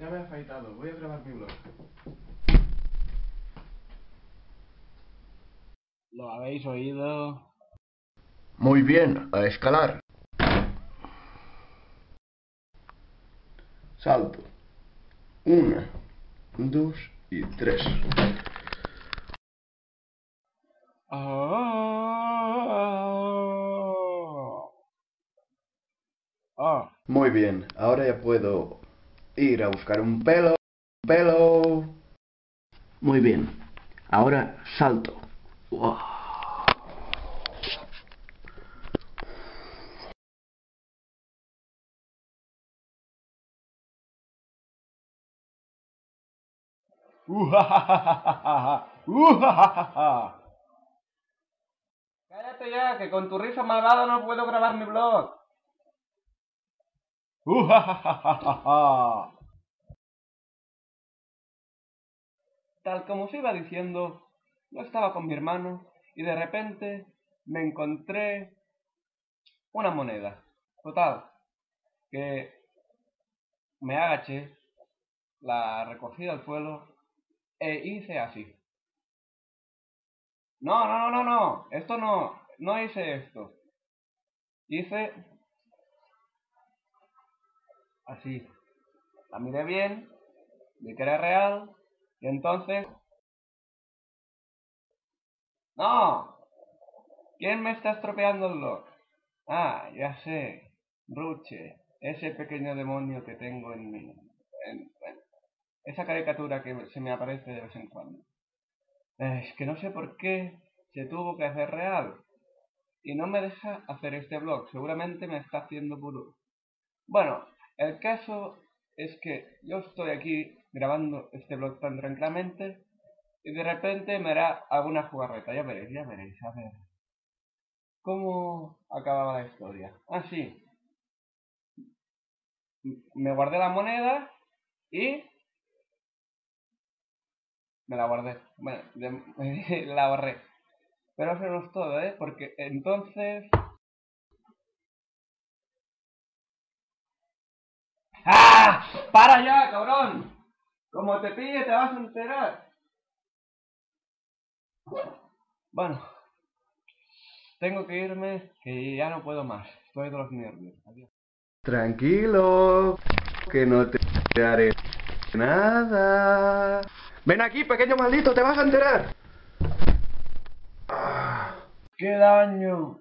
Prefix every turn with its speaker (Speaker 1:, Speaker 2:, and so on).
Speaker 1: Ya me he afeitado, voy a grabar mi blog.
Speaker 2: ¿Lo habéis oído?
Speaker 3: Muy bien, a escalar. Salto. Una, dos y tres.
Speaker 2: Ah. Ah.
Speaker 3: Muy bien, ahora ya puedo ir a buscar un pelo. Un pelo. Muy bien, ahora salto. Wow.
Speaker 2: Cállate ya, que con tu risa malvada no puedo grabar mi blog. Tal como os iba diciendo, yo estaba con mi hermano y de repente me encontré una moneda. Total, que me agaché, la recogí del suelo e hice así. No, no, no, no, no, esto no, no hice esto. Hice así. La miré bien, vi que era real, y entonces... ¡No! ¿Quién me está estropeando el blog? Ah, ya sé. Ruche, ese pequeño demonio que tengo en mí. Esa caricatura que se me aparece de vez en cuando. Es que no sé por qué se tuvo que hacer real. Y no me deja hacer este blog. Seguramente me está haciendo puro. Bueno, el caso es que yo estoy aquí grabando este blog tan tranquilamente y de repente me hará alguna jugarreta. Ya veréis, ya veréis. A ver. ¿Cómo acababa la historia? Ah, sí. Me guardé la moneda y... Me la guardé. Bueno, la borré. Pero eso no es todo, ¿eh? Porque entonces... ¡Ah! ¡Para ya, cabrón! Como te pille te vas a enterar. Bueno. Tengo que irme, que ya no puedo más. Estoy de los nervios. Adiós.
Speaker 3: Tranquilo, que no te haré nada. Ven aquí, pequeño maldito, te vas a enterar.
Speaker 2: ¡Qué daño!